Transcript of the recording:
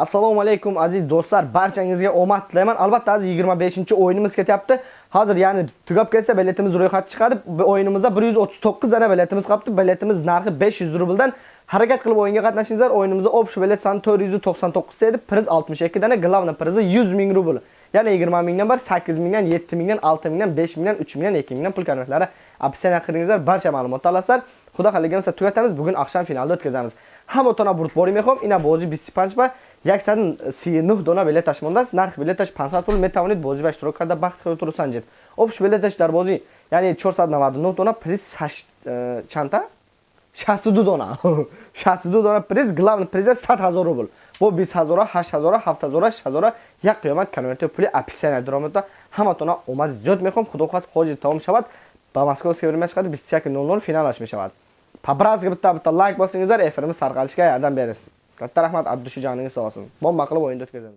Assalomu alaykum aziz do'stlar, barchangizga omad tilayman. Albatta aziz 25-o'yinimiz ketyapti. Hozir ya'ni tugab ketsa biletimiz ro'yxat chiqadi. O'yinimizda 139 dana biletimiz qolibdi. Biletimiz narxi 500 rubldan. Harakat qilib o'yinga qatnashingizlar. O'yinimizda общий bilet soni 499 edi. Priz 62 dana, главный prizi 100 ming rubl. Ya'ni 20 mingdan bar 8 mingdan, 7 mingdan, 6 mingdan, 5 mingdan, 3 mingdan, 2 mingdan pul konvertlari opsiyaga qiringizlar. Barcha ma'lumotni olasizlar. Xudo xoligansa tugatamiz. Bugun oqshom finalda o'tkazamiz. Hamma бурд бори мехом, ина бозӣ 25 ба 139 дона билет мондаст. Нарх билеташ 500 пул метавонед бозӣ ва иштирок карда бахт худтро санҷед. Общ билеташ дар бозӣ, яъни 499 дона приз чанта? 62 дона. 62 дона приз, главный приз 100 000 рубл. Бо 20 000, 8 000, 7 000, 6 000 як қиёмат конверти пули описание даромада ҳаматона омад зиёд мехом. Худо хоҳад ҳоҷи тамом шавад. Ба Москваское время шақад 21:00 финалаш мешавад. Pabrazga bitta bitta like bosingizlar, efirimiz tarqalishiga yordam berasiz. Katta rahmat, Abdushujoningiz sog' olsin. Bomba qilib o'yinni o'tkazamiz.